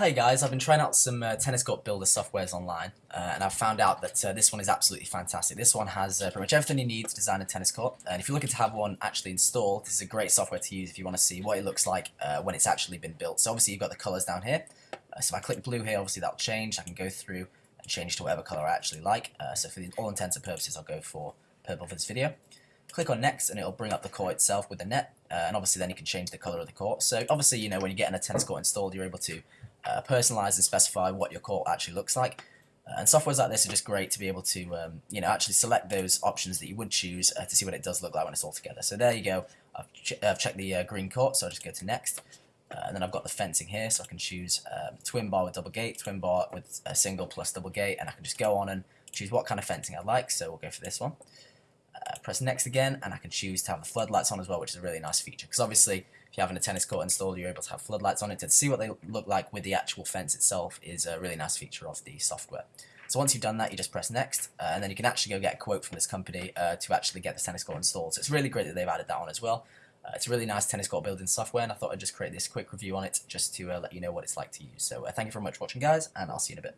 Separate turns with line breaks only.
Hi guys, I've been trying out some uh, tennis court builder softwares online uh, and I've found out that uh, this one is absolutely fantastic. This one has uh, pretty much everything you need to design a tennis court and if you're looking to have one actually installed, this is a great software to use if you want to see what it looks like uh, when it's actually been built. So obviously you've got the colours down here, uh, so if I click blue here obviously that'll change, I can go through and change to whatever colour I actually like. So for all intents and purposes I'll go for purple for this video. Click on next and it'll bring up the court itself with the net and obviously then you can change the colour of the court. So obviously you know when you're getting a tennis court installed you're able to uh, personalize and specify what your court actually looks like. Uh, and softwares like this are just great to be able to, um, you know, actually select those options that you would choose uh, to see what it does look like when it's all together. So there you go. I've, ch I've checked the uh, green court, so I'll just go to next. Uh, and then I've got the fencing here, so I can choose um, twin bar with double gate, twin bar with a single plus double gate, and I can just go on and choose what kind of fencing I like. So we'll go for this one. Uh, press next again, and I can choose to have the floodlights on as well, which is a really nice feature. Because obviously, if you're having a tennis court installed, you're able to have floodlights on it. To see what they look like with the actual fence itself is a really nice feature of the software. So once you've done that, you just press next, uh, and then you can actually go get a quote from this company uh, to actually get the tennis court installed. So it's really great that they've added that on as well. Uh, it's a really nice tennis court building software, and I thought I'd just create this quick review on it just to uh, let you know what it's like to use. So uh, thank you very much for watching, guys, and I'll see you in a bit.